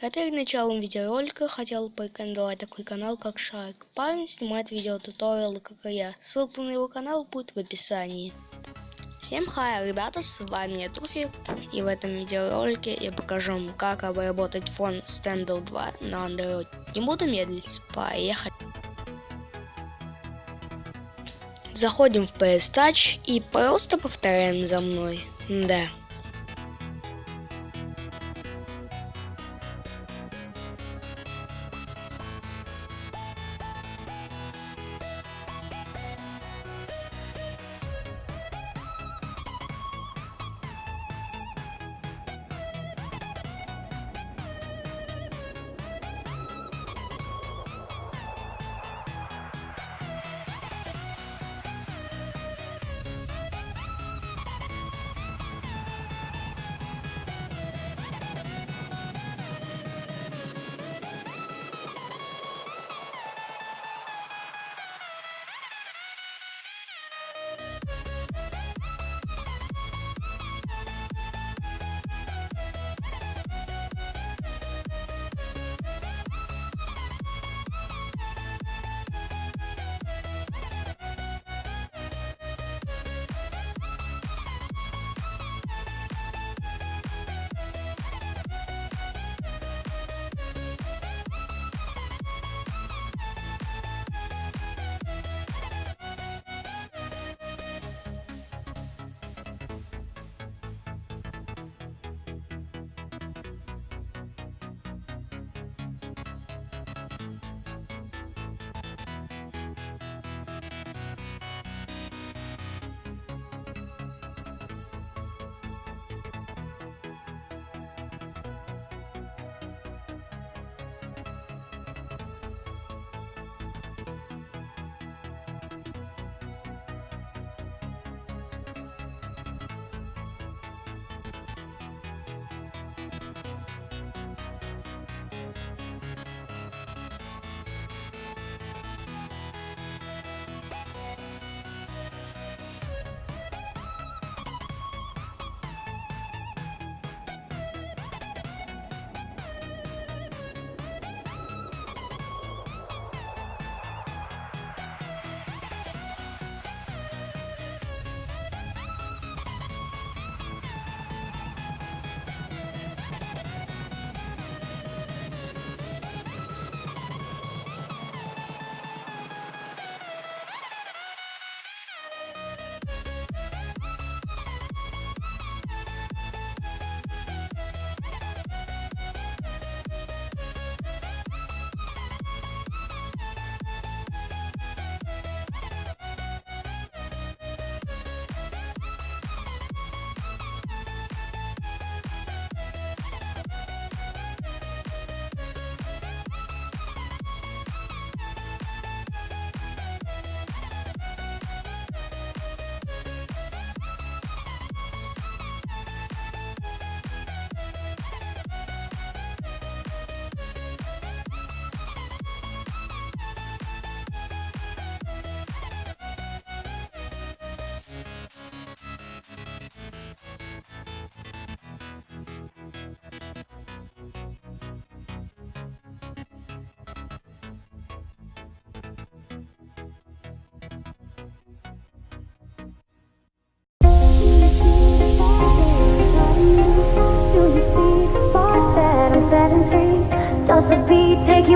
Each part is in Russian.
А перед началом видеоролика хотел порекомендовать такой канал, как Шарк. Парень снимает видеотуториалы, как и я. Ссылка на его канал будет в описании. Всем хай, ребята, с вами я Туфик, и в этом видеоролике я покажу вам, как обработать фон Standoff 2 на Android. Не буду медлить, поехали. Заходим в PS Touch и просто повторяем за мной. Да.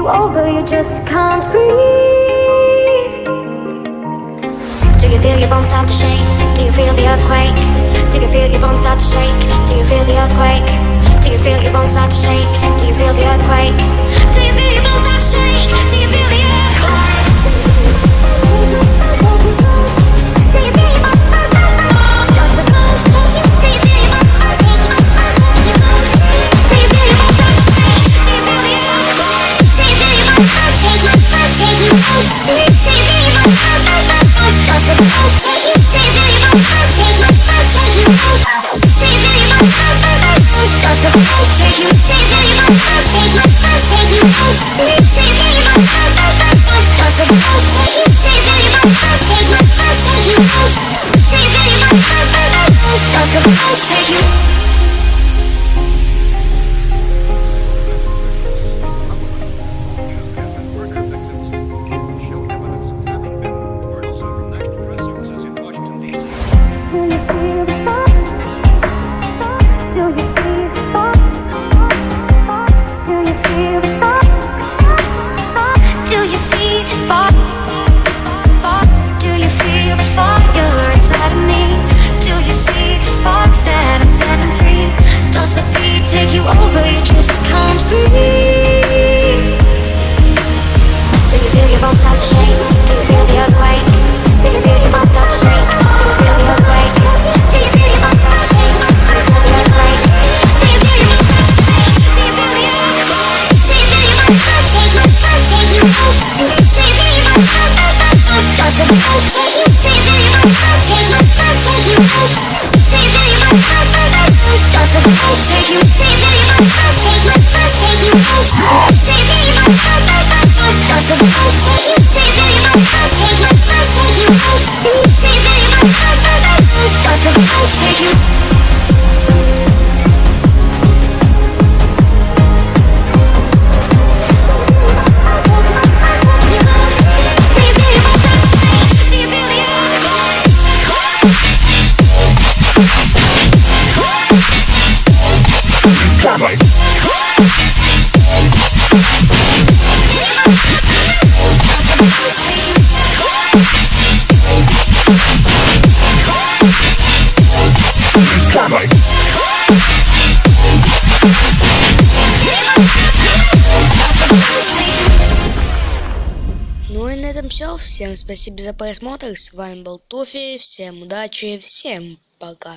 Over? You just can't breathe. Do you feel your bones start to shake? Do you feel the earthquake? Do you feel your bones start to shake? Do you feel the earthquake? Do you feel your bones start to shake? Do you feel the earthquake? Do you feel your bones start to shake? Take you, take Ну и на этом все. Всем спасибо за просмотр. С вами был Туфи. Всем удачи. Всем пока.